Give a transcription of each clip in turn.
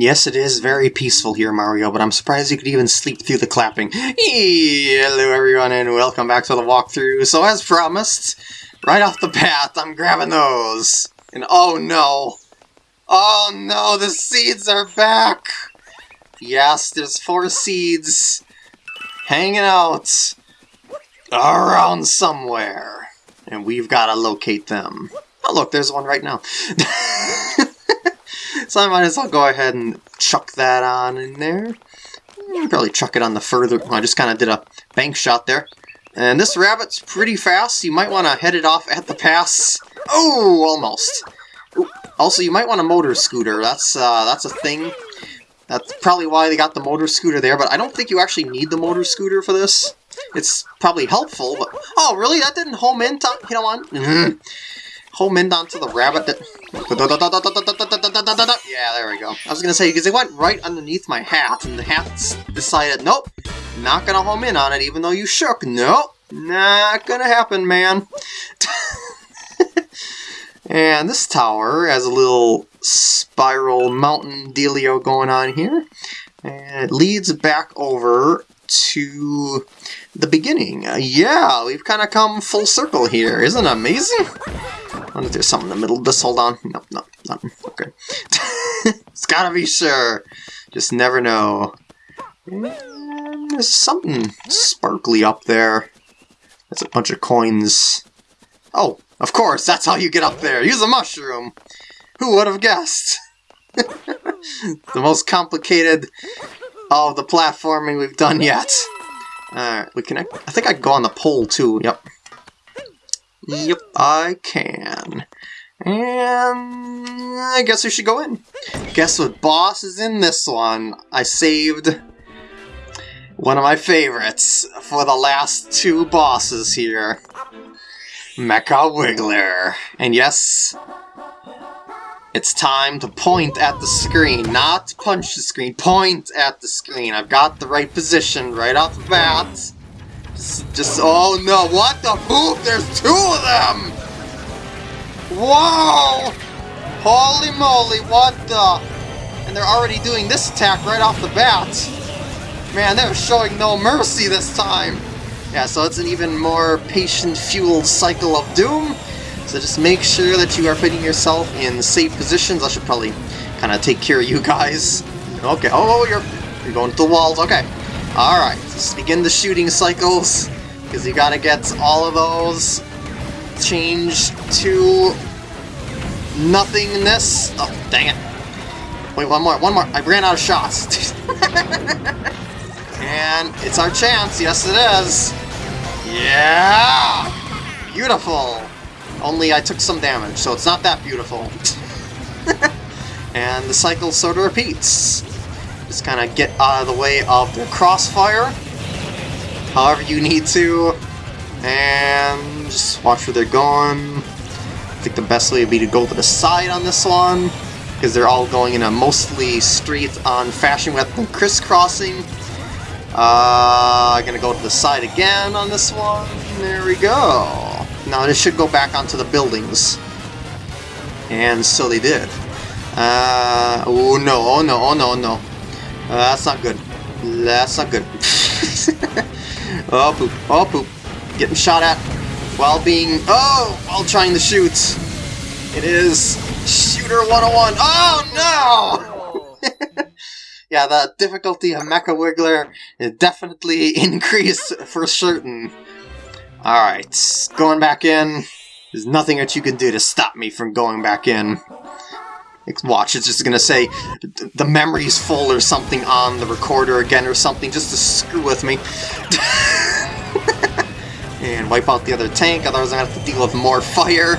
Yes, it is very peaceful here, Mario, but I'm surprised you could even sleep through the clapping. Hello, everyone, and welcome back to the walkthrough. So, as promised, right off the path, I'm grabbing those. And oh no. Oh no, the seeds are back! Yes, there's four seeds hanging out around somewhere. And we've got to locate them. Oh, look, there's one right now. so I might as well go ahead and chuck that on in there. Probably chuck it on the further... I just kind of did a bank shot there. And this rabbit's pretty fast. You might want to head it off at the pass. Oh, almost. Also, you might want a motor scooter. That's uh, that's a thing. That's probably why they got the motor scooter there, but I don't think you actually need the motor scooter for this. It's probably helpful, but... Oh, really? That didn't home in? Time? You know what? Home in onto the rabbit that... Yeah, there we go. I was gonna say, because it went right underneath my hat, and the hat decided, nope, not gonna home in on it, even though you shook. Nope, not gonna happen, man. and this tower has a little spiral mountain dealio going on here. And it leads back over to the beginning. Uh, yeah, we've kind of come full circle here. Isn't it amazing? I wonder if there's something in the middle this. Hold on. Nope, nope, nothing. Okay. it's gotta be sure. Just never know. And there's something sparkly up there. That's a bunch of coins. Oh, of course, that's how you get up there. Use a mushroom. Who would have guessed? the most complicated of the platforming we've done yet. Alright, we can. I think I can go on the pole too. Yep. Yep, I can. And I guess we should go in. Guess what boss is in this one? I saved one of my favorites for the last two bosses here. Mecha Wiggler. And yes, it's time to point at the screen, not punch the screen, point at the screen. I've got the right position right off the bat. Just, just oh no, what the poop? There's two of them! Whoa! Holy moly, what the? And they're already doing this attack right off the bat. Man, they're showing no mercy this time. Yeah, so it's an even more patient-fueled cycle of doom. So just make sure that you are putting yourself in safe positions. I should probably kind of take care of you guys. Okay, oh, oh you're, you're going to the walls. Okay, alright. Let's begin the shooting cycles. Because you gotta get all of those changed to nothingness. Oh, dang it. Wait, one more, one more. I ran out of shots. and it's our chance. Yes, it is. Yeah! Beautiful. Only I took some damage, so it's not that beautiful. and the cycle sort of repeats. Just kind of get out of the way of the crossfire, however you need to, and just watch where they're going. I think the best way would be to go to the side on this one, because they're all going in a mostly straight-on fashion with them crisscrossing. Uh, gonna go to the side again on this one. There we go. Now this should go back onto the buildings. And so they did. Uh, oh no, oh no, oh no, no. Uh, that's not good. That's not good. oh poop, oh poop. Getting shot at while being, oh, while trying to shoot. It is Shooter 101. Oh no! yeah, the difficulty of Mecha Wiggler definitely increased for certain. Alright, going back in. There's nothing that you can do to stop me from going back in. Watch, it's just gonna say the memory's full or something on the recorder again or something just to screw with me. and wipe out the other tank, otherwise I'm gonna have to deal with more fire.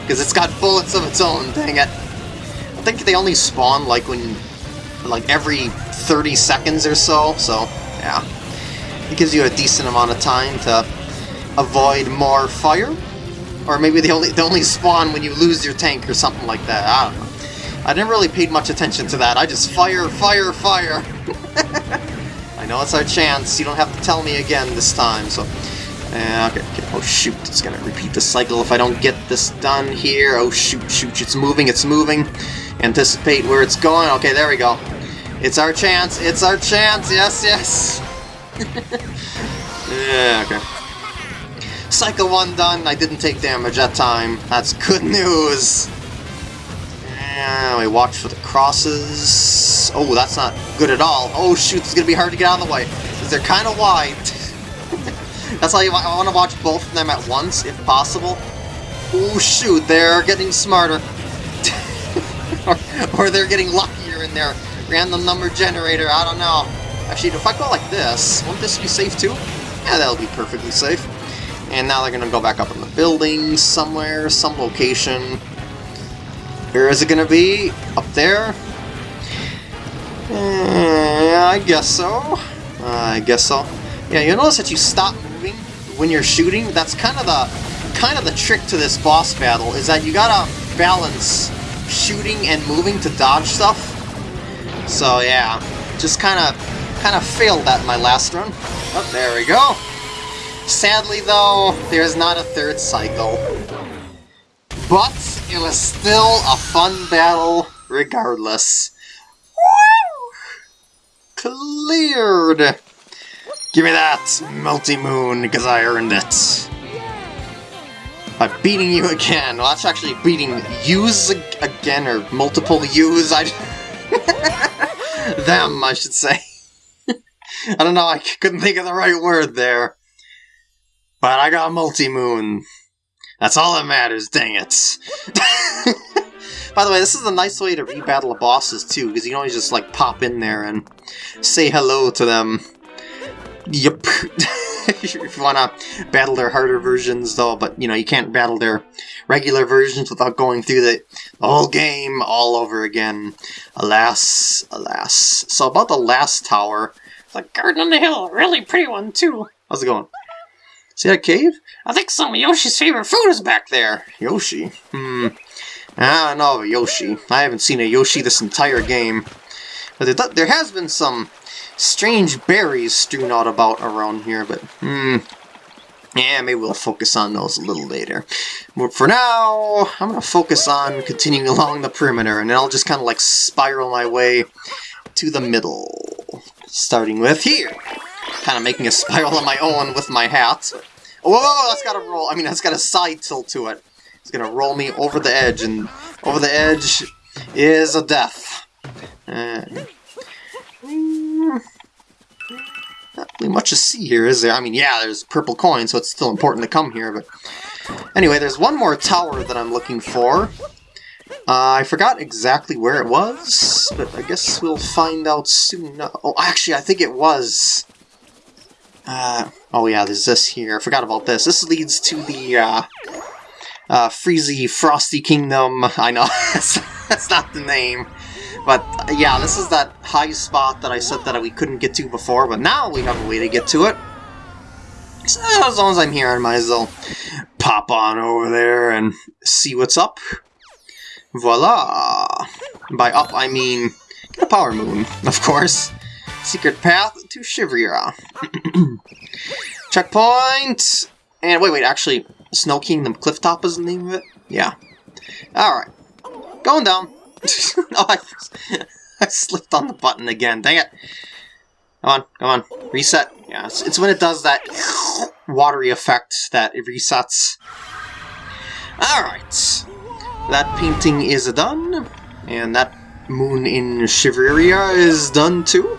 Because it's got bullets of its own, dang it. I think they only spawn like when, like every 30 seconds or so, so yeah. It gives you a decent amount of time to avoid more fire? Or maybe they only, they only spawn when you lose your tank or something like that. I don't know. I didn't really pay much attention to that. I just fire, fire, fire. I know it's our chance. You don't have to tell me again this time, so... Uh, okay, okay, oh shoot, it's gonna repeat the cycle if I don't get this done here. Oh shoot, shoot, it's moving, it's moving. Anticipate where it's going. Okay, there we go. It's our chance. It's our chance. Yes, yes. yeah, okay. Cycle 1 done. I didn't take damage that time. That's good news. And we watch for the crosses. Oh, that's not good at all. Oh shoot, it's gonna be hard to get out of the way. They're kind of wide. that's why I want to watch both of them at once, if possible. Oh shoot, they're getting smarter. or, or they're getting luckier in their random number generator, I don't know. Actually, if I go like this, won't this be safe too? Yeah, that'll be perfectly safe. And now they're gonna go back up in the building somewhere, some location. Where is it gonna be? Up there? Uh, I guess so. Uh, I guess so. Yeah, you'll notice that you stop moving when you're shooting. That's kind of the kind of the trick to this boss battle is that you gotta balance shooting and moving to dodge stuff. So yeah, just kind of kind of failed that in my last run. Oh, there we go. Sadly though, there's not a third cycle. But it was still a fun battle regardless. Woo! Cleared! Give me that, multi-moon, because I earned it. By beating you again. Well, that's actually beating yous again, or multiple yous. I... Them, I should say. I don't know, I couldn't think of the right word there. But I got multi-moon. That's all that matters, dang it. By the way, this is a nice way to rebattle the bosses too, because you can always just like pop in there and say hello to them. Yep. if you want to battle their harder versions though, but you know, you can't battle their regular versions without going through the, the whole game all over again. Alas, alas. So about the last tower, the garden on the hill, really pretty one too. How's it going? See that cave? I think some of Yoshi's favorite food is back there. Yoshi? Hmm. I don't know Yoshi. I haven't seen a Yoshi this entire game. But there, there has been some strange berries strewn out about around here, but hmm. Yeah, maybe we'll focus on those a little later. But for now, I'm going to focus on continuing along the perimeter, and then I'll just kind of like spiral my way to the middle. Starting with here kind of making a spiral on my own with my hat. Whoa, that's got a roll. I mean, that's got a side tilt to it. It's gonna roll me over the edge, and over the edge is a death. Uh, not really much to see here, is there? I mean, yeah, there's purple coin, so it's still important to come here, but... Anyway, there's one more tower that I'm looking for. Uh, I forgot exactly where it was, but I guess we'll find out soon. Oh, actually, I think it was uh, oh yeah, there's this here. I forgot about this. This leads to the uh, uh, Freezy Frosty Kingdom. I know, that's, not the name. But uh, yeah, this is that high spot that I said that we couldn't get to before, but now we have a way to get to it. So as long as I'm here, I might as well pop on over there and see what's up. Voila! By up, I mean get a power moon, of course. Secret path to Shiveria. Checkpoint! And wait, wait, actually, Snow Kingdom Clifftop is the name of it? Yeah. Alright. Going down. oh, I, I slipped on the button again. Dang it. Come on, come on. Reset. Yeah, it's, it's when it does that watery effect that it resets. Alright. That painting is done. And that moon in Shiveria is done too.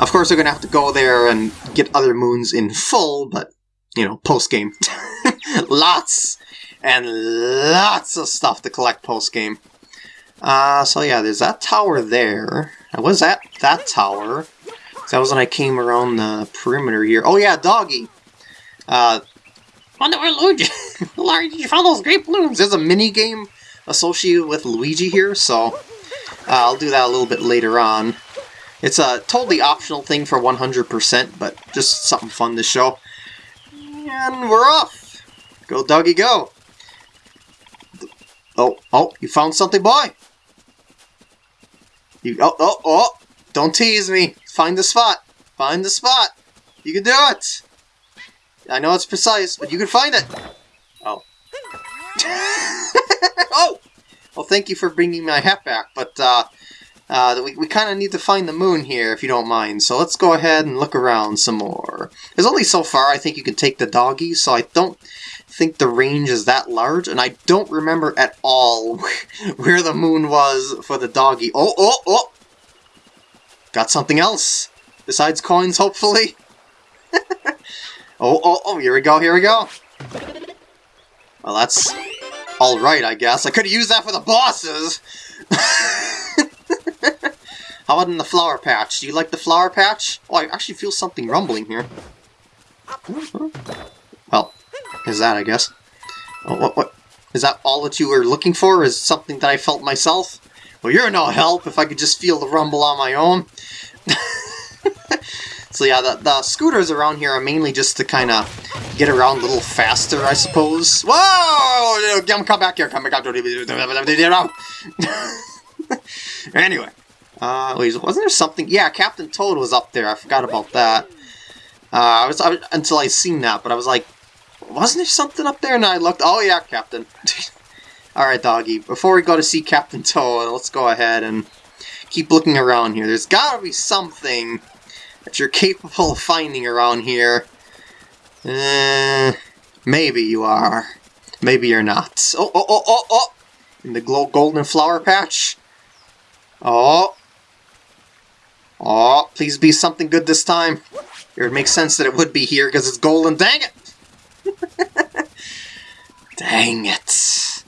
Of course, they're going to have to go there and get other moons in full, but, you know, post-game. lots and lots of stuff to collect post-game. Uh, so yeah, there's that tower there. I was at that tower. That was when I came around the perimeter here. Oh yeah, Doggy! Uh, Wonder where Luigi... Luigi, you find those great balloons? There's a mini-game associated with Luigi here, so... Uh, I'll do that a little bit later on. It's a totally optional thing for 100%, but just something fun to show. And we're off! Go, doggy, go! Oh, oh, you found something, boy! You, oh, oh, oh! Don't tease me! Find the spot! Find the spot! You can do it! I know it's precise, but you can find it! Oh. oh! Well, thank you for bringing my hat back, but, uh, Uh, we we kind of need to find the moon here, if you don't mind. So let's go ahead and look around some more. There's only so far I think you can take the doggy, so I don't think the range is that large, and I don't remember at all where the moon was for the doggy. Oh, oh, oh! Got something else besides coins, hopefully. oh, oh, oh! Here we go. Here we go. Well, that's all right, I guess. I could have used that for the bosses. How about in the flower patch? Do you like the flower patch? Oh, I actually feel something rumbling here. Well, is that, I guess. Oh, what, what? Is that all that you were looking for? Is something that I felt myself? Well, you're no help if I could just feel the rumble on my own. so yeah, the, the scooters around here are mainly just to kind of get around a little faster, I suppose. Whoa! Come back here, come back anyway. Uh, wait, wasn't there something? Yeah, Captain Toad was up there. I forgot about that. Uh, I was, I was until I seen that, but I was like, wasn't there something up there? And I looked. Oh yeah, Captain. All right, doggy. Before we go to see Captain Toad, let's go ahead and keep looking around here. There's got to be something that you're capable of finding around here. Uh, maybe you are. Maybe you're not. Oh, oh, oh, oh, oh! In the golden flower patch. Oh. Oh, please be something good this time. It would make sense that it would be here because it's golden. Dang it! Dang it.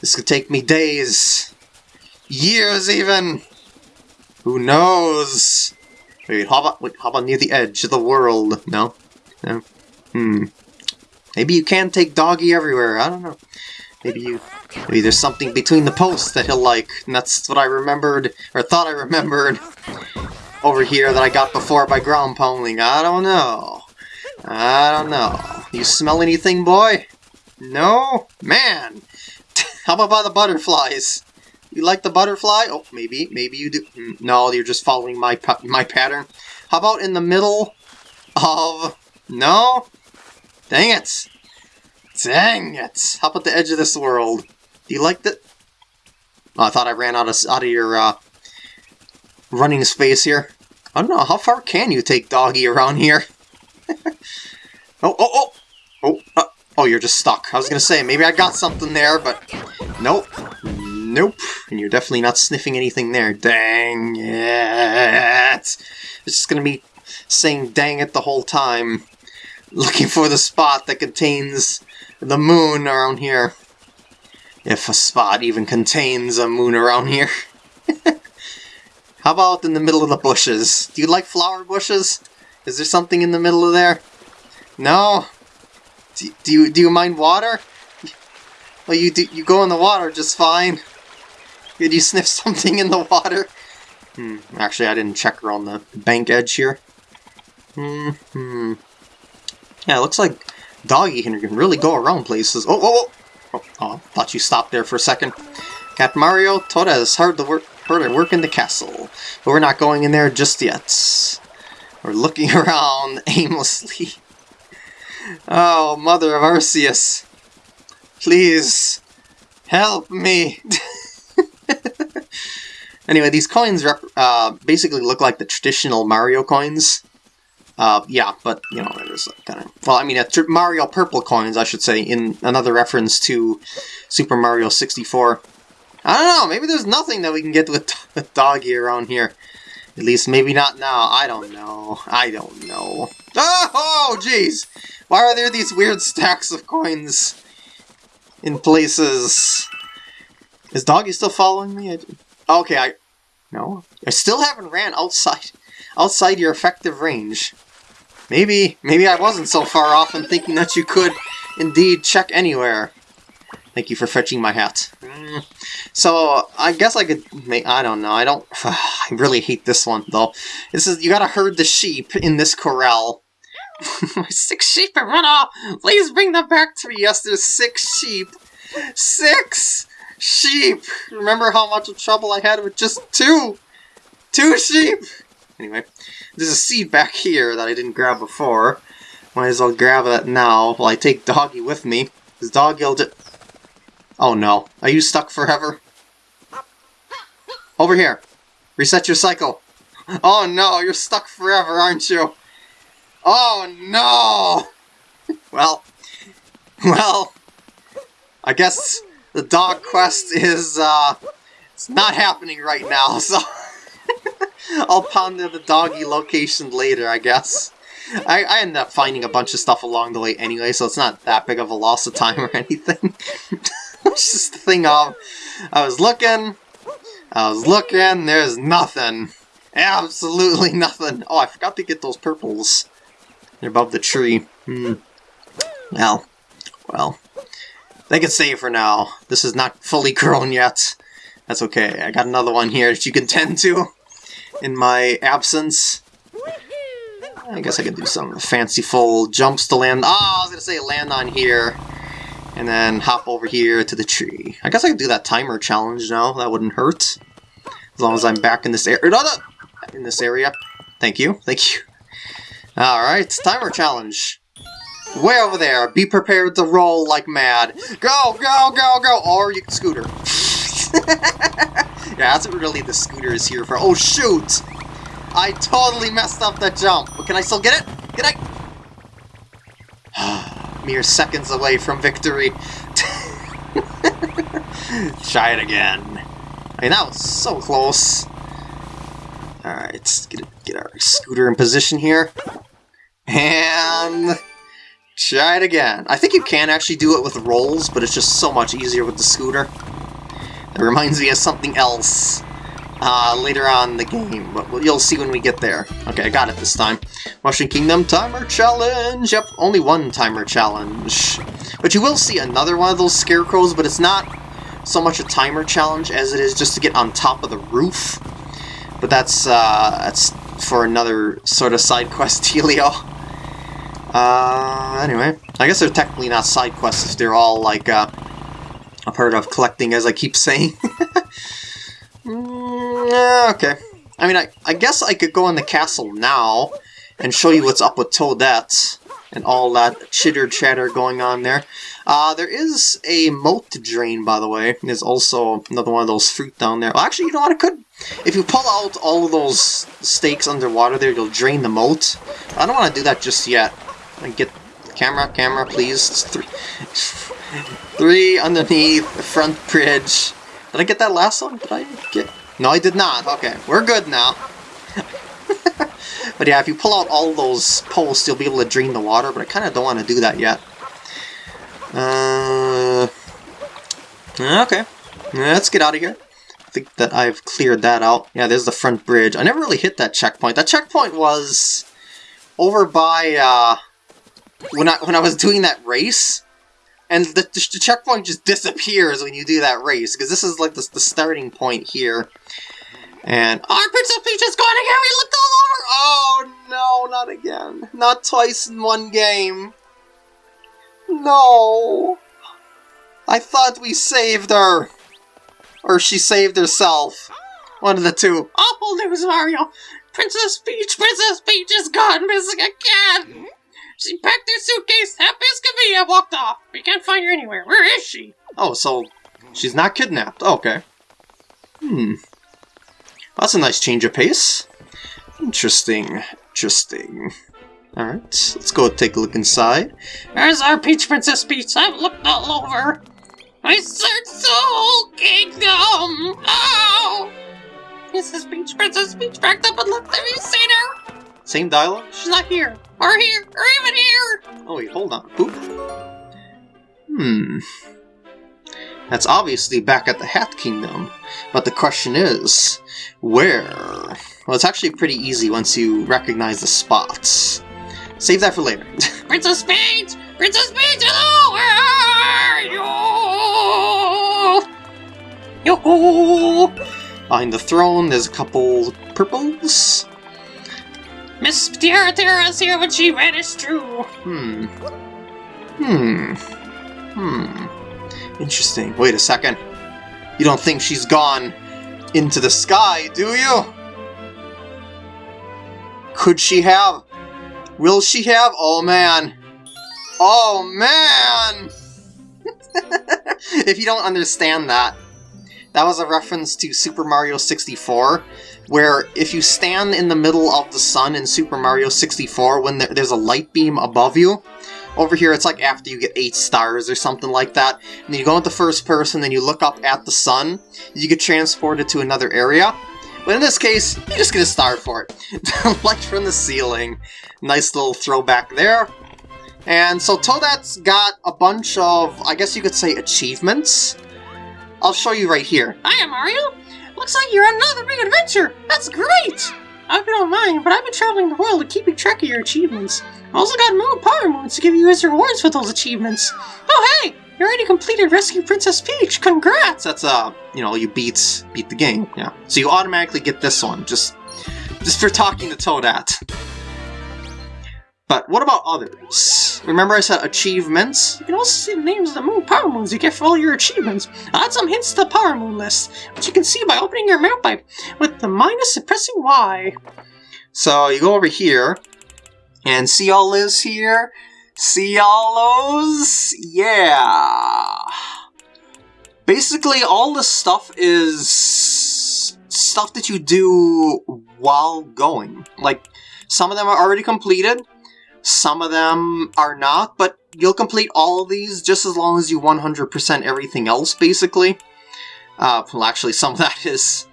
This could take me days. Years even. Who knows? Wait, how about, wait, how about near the edge of the world? No? No? Hmm. Maybe you can take Doggy everywhere. I don't know. Maybe you... Maybe there's something between the posts that he'll like, and that's what I remembered, or thought I remembered, over here that I got before by ground pounding. I don't know. I don't know. You smell anything, boy? No? Man! How about by the butterflies? You like the butterfly? Oh, maybe. Maybe you do. Hmm, no, you're just following my my pattern. How about in the middle of... No? Dang it! Dang it! How about the edge of this world? Do you like that? Oh, I thought I ran out of out of your uh, running space here. I don't know, how far can you take Doggy around here? oh, oh, oh! Oh, uh, oh, you're just stuck. I was gonna say, maybe I got something there, but nope. Nope. And you're definitely not sniffing anything there. Dang it! It's just gonna be saying dang it the whole time. Looking for the spot that contains the moon around here. If a spot even contains a moon around here. How about in the middle of the bushes? Do you like flower bushes? Is there something in the middle of there? No? Do, do you do you mind water? Well, you do, you go in the water just fine. Did you sniff something in the water? Hmm, actually, I didn't check around the bank edge here. Hmm, hmm. Yeah, it looks like Doggy can really go around places. Oh, oh, oh! Oh, thought you stopped there for a second. Cat Mario, Toad has hard to work, hard to work in the castle, but we're not going in there just yet. We're looking around aimlessly. Oh, Mother of Arceus. Please, help me. anyway, these coins uh, basically look like the traditional Mario coins. Uh, yeah, but, you know, there's kind of... Well, I mean, Mario Purple coins, I should say, in another reference to Super Mario 64. I don't know, maybe there's nothing that we can get with, with Doggy around here. At least maybe not now. I don't know. I don't know. Oh, jeez! Why are there these weird stacks of coins in places? Is Doggy still following me? I, okay, I... No? I still haven't ran outside outside your effective range. Maybe, maybe I wasn't so far off in thinking that you could indeed check anywhere. Thank you for fetching my hat. Mm. So, I guess I could make, I don't know, I don't, I really hate this one, though. This is, you gotta herd the sheep in this corral. six sheep have run off! Please bring them back to me! Yes, there's six sheep! Six sheep! Remember how much trouble I had with just two? Two sheep! Anyway, there's a seed back here that I didn't grab before. Might as well grab that now while I take Doggy with me. Because Doggy will just... Oh no. Are you stuck forever? Over here. Reset your cycle. Oh no, you're stuck forever, aren't you? Oh no! Well, well, I guess the dog quest is, uh, it's not happening right now, so I'll ponder the doggy location later, I guess. I, I ended up finding a bunch of stuff along the way anyway, so it's not that big of a loss of time or anything. it's just the thing of, I was looking, I was looking, there's nothing. Absolutely nothing. Oh, I forgot to get those purples. They're above the tree. Hmm. Well, well. They can stay for now. This is not fully grown yet. That's okay. I got another one here that you can tend to in my absence. I guess I can do some fanciful jumps to land. Oh, I was gonna say land on here. And then hop over here to the tree. I guess I could do that timer challenge now. That wouldn't hurt. As long as I'm back in this area. No, no! In this area. Thank you. Thank you. Alright, timer challenge. Way over there. Be prepared to roll like mad. Go, go, go, go! Or you can scooter. yeah, that's really the scooter is here for. Oh, shoot! I totally messed up that jump. But can I still get it? Can I? Mere seconds away from victory. Try it again. Mean, that was so close. Alright, let's get, get our scooter in position here. And... Try it again. I think you can actually do it with rolls, but it's just so much easier with the scooter. It reminds me of something else uh, later on in the game, but you'll see when we get there. Okay, I got it this time. Mushroom Kingdom Timer Challenge! Yep, only one timer challenge. But you will see another one of those scarecrows, but it's not so much a timer challenge as it is just to get on top of the roof. But that's, uh, that's for another sort of side quest dealio. Uh, anyway, I guess they're technically not side quests if they're all, like, uh, a part of collecting, as I keep saying. mm, okay. I mean, I, I guess I could go in the castle now and show you what's up with Toadette and all that chitter-chatter going on there. Uh, there is a moat drain, by the way. There's also another one of those fruit down there. Well, actually, you know what? I could... If you pull out all of those stakes underwater there, you'll drain the moat. I don't want to do that just yet. And get camera, camera, please. It's three, three underneath the front bridge. Did I get that last one? Did I get? No, I did not. Okay, we're good now. but yeah, if you pull out all those posts, you'll be able to drain the water. But I kind of don't want to do that yet. Uh, okay, let's get out of here. I think that I've cleared that out. Yeah, there's the front bridge. I never really hit that checkpoint. That checkpoint was over by uh, when I when I was doing that race, and the, the, checkpoint just disappears when you do that race because this is like the, the starting point here. And our Princess Peach is gone again. We looked all over. Oh no, not again. Not twice in one game. No. I thought we saved her. Or she saved herself. One of the two. Awful news, Mario. Princess Peach, Princess Peach is gone missing again. She packed her suitcase, happy as can be, and walked off. We can't find her anywhere. Where is she? Oh, so she's not kidnapped. Okay. Hmm. That's a nice change of pace. Interesting. Interesting. Alright, let's go take a look inside. There's our Peach Princess Peach. I've looked all over. I searched the whole kingdom. Oh! Princess Peach, Princess Peach backed up and left. Have you seen her? Same dialogue? She's not here. Or here. Or even here. Oh wait, hold on. Boop. Hmm. That's obviously back at the Hat Kingdom. But the question is, where? Well, it's actually pretty easy once you recognize the spots. Save that for later. Princess Peach! Princess Peach, hello! Where are you? Yo! Behind the throne, there's a couple purples. Miss Tiara Tiara is here when she vanished too. Hmm. Hmm. Hmm. Interesting. Wait a second. You don't think she's gone into the sky, do you? Could she have? Will she have? Oh man. Oh man! if you don't understand that, that was a reference to Super Mario 64, where if you stand in the middle of the sun in Super Mario 64 when there's a light beam above you, over here it's like after you get 8 stars or something like that, and you go into first person, then you look up at the sun, you get transported to another area. But in this case, you just get a star for it. Light from the ceiling. Nice little throwback there. And so Toadette's got a bunch of, I guess you could say, achievements. I'll show you right here. Hiya, Mario! Looks like you're on another big adventure! That's great! I hope you don't mind, but I've been traveling the world and keeping track of your achievements. I also got Moon Power Moons to give you as rewards for those achievements. Oh hey! You already completed Rescue Princess Peach! Congrats! That's uh, you know, you beat beat the game. Yeah. So you automatically get this one just just for talking to Toadette. But what about others? Remember I said achievements? You can also see the names of the Moon Power Moons you get for all your achievements. I add some hints to the Power Moon list, which you can see by opening your map pipe with the minus and pressing Y. So you go over here, and see all this here? See all those? Yeah! Basically, all this stuff is stuff that you do while going. Like, some of them are already completed, some of them are not, but you'll complete all of these just as long as you 100% everything else, basically. Uh, well, actually, some of that is...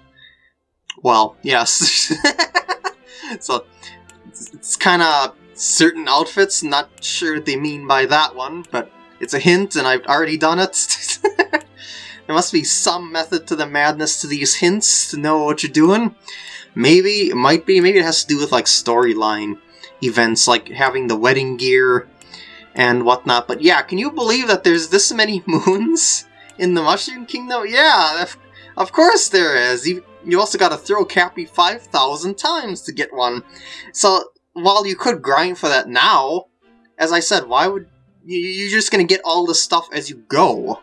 Well, yes. so, it's kind of certain outfits, not sure what they mean by that one, but it's a hint and I've already done it. there must be some method to the madness to these hints to know what you're doing. Maybe, it might be, maybe it has to do with like storyline events like having the wedding gear and whatnot. But yeah, can you believe that there's this many moons in the Mushroom Kingdom? Yeah, of, course there is. You, you also got to throw Cappy 5,000 times to get one. So while you could grind for that now, as I said, why would you, you're just going to get all the stuff as you go.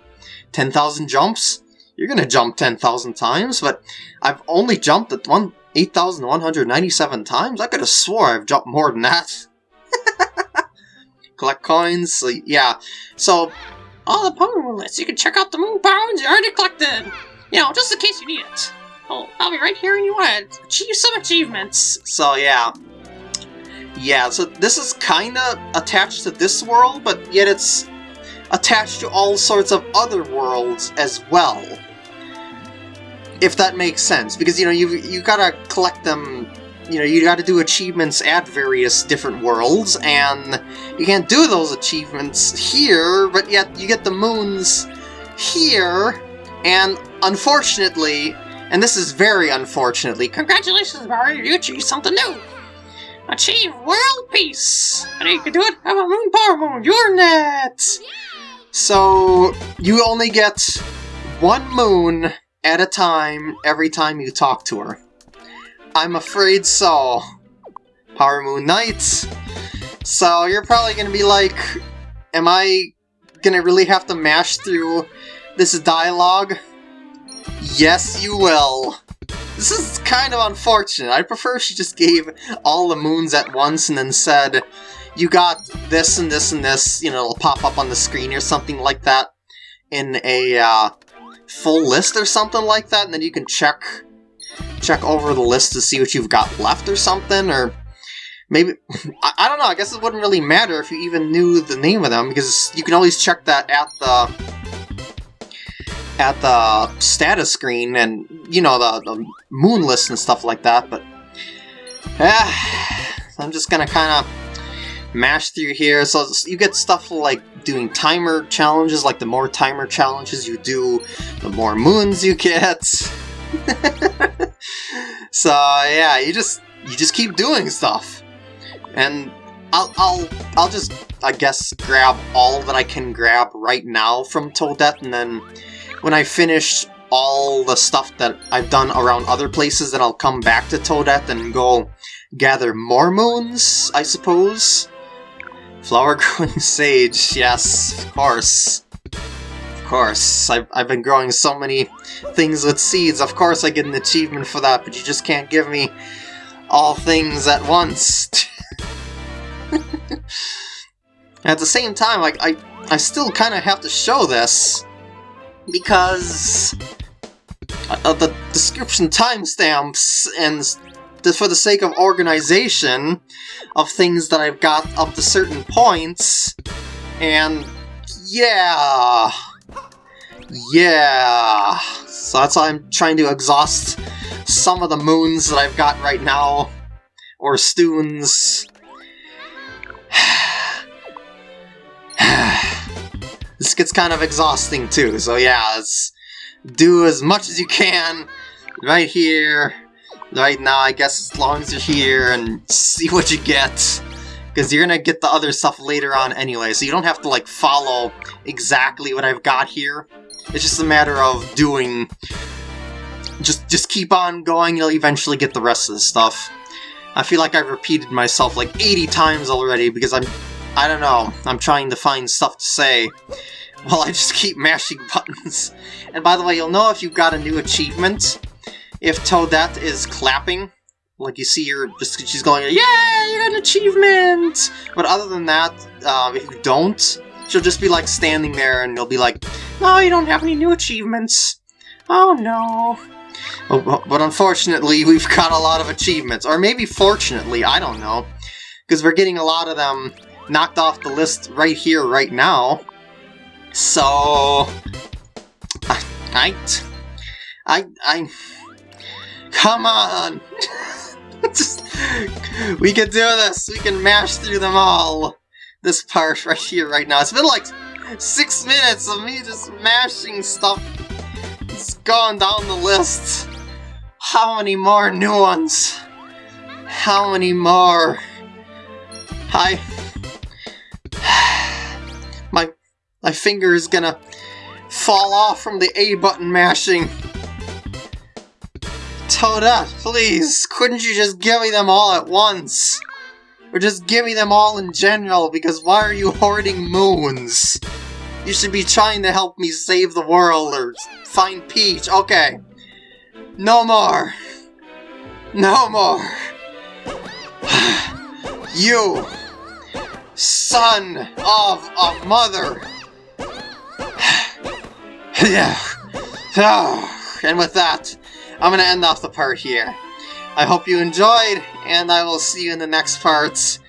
10,000 jumps? You're going to jump 10,000 times, but I've only jumped at one 8,197 times? I could have swore I've jumped more than that. Collect coins, yeah. So, all the Power lists, you can check out the Moon Pounds you already collected. You know, just in case you need it. Oh, I'll be right here when you want to achieve some achievements. So yeah. Yeah, so this is kinda attached to this world, but yet it's attached to all sorts of other worlds as well if that makes sense, because you know you you gotta collect them. You know, you gotta do achievements at various different worlds, and you can't do those achievements here, but yet you get the moons here, and unfortunately, and this is very unfortunately, congratulations, Mario, you achieved something new! Achieve world peace! And you can do it, have a moon power moon, you're next! So, you only get one moon at a time every time you talk to her. I'm afraid so. Power Moon Knights. So you're probably gonna be like, am I gonna really have to mash through this dialogue? Yes, you will. This is kind of unfortunate. I prefer she just gave all the moons at once and then said, you got this and this and this, you know, it'll pop up on the screen or something like that in a uh, full list or something like that, and then you can check check over the list to see what you've got left or something, or maybe, I, I, don't know, I guess it wouldn't really matter if you even knew the name of them, because you can always check that at the at the status screen and, you know, the, the moon list and stuff like that, but eh, I'm just gonna kind of mash through here. So you get stuff like doing timer challenges, like the more timer challenges you do, the more moons you get. so yeah, you just you just keep doing stuff. And I'll I'll I'll just I guess grab all that I can grab right now from Toadette and then when I finish all the stuff that I've done around other places, then I'll come back to Toadette and go gather more moons, I suppose. Flower growing sage, yes, of course. Of course, I've, I've been growing so many things with seeds, of course I get an achievement for that, but you just can't give me all things at once. at the same time, like, I, I still kind of have to show this, because uh, the description timestamps and the, for the sake of organization of things that I've got up to certain points, and yeah, yeah. So that's why I'm trying to exhaust some of the moons that I've got right now, or stoons. this gets kind of exhausting too, so yeah, let's do as much as you can right here, right now, I guess as long as you're here, and see what you get. Because you're gonna get the other stuff later on anyway, so you don't have to like follow exactly what I've got here. It's just a matter of doing... Just, just keep on going, you'll eventually get the rest of the stuff. I feel like I've repeated myself like 80 times already because I'm... I don't know, I'm trying to find stuff to say while I just keep mashing buttons. And by the way, you'll know if you've got a new achievement if Toadette is clapping. Like you see her, she's going, yeah, you got an achievement! But other than that, um, if you don't, she'll just be like standing there and you'll be like, no, you don't have any new achievements. Oh no. Oh, but unfortunately, we've got a lot of achievements. Or maybe fortunately, I don't know. Because we're getting a lot of them knocked off the list right here, right now. So... I... I... I... Come on! Just, we can do this! We can mash through them all! This part right here, right now. It's been like six minutes of me just mashing stuff. It's going down the list. How many more new ones? How many more? I... My, my finger is gonna fall off from the A button mashing. Toadette, please, couldn't you just give me them all at once? Or just give me them all in general, because why are you hoarding moons? You should be trying to help me save the world, or find Peach. Okay. No more. No more. you, son of a mother. yeah. and with that, I'm going to end off the part here. I hope you enjoyed, and I will see you in the next parts.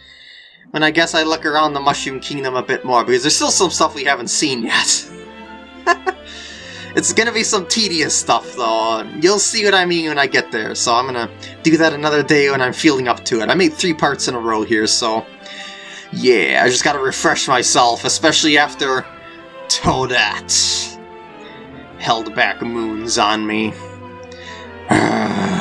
When I guess I look around the Mushroom Kingdom a bit more, because there's still some stuff we haven't seen yet. it's gonna be some tedious stuff, though. You'll see what I mean when I get there, so I'm gonna do that another day when I'm feeling up to it. I made three parts in a row here, so... Yeah, I just gotta refresh myself, especially after Toadette held back moons on me. 啊。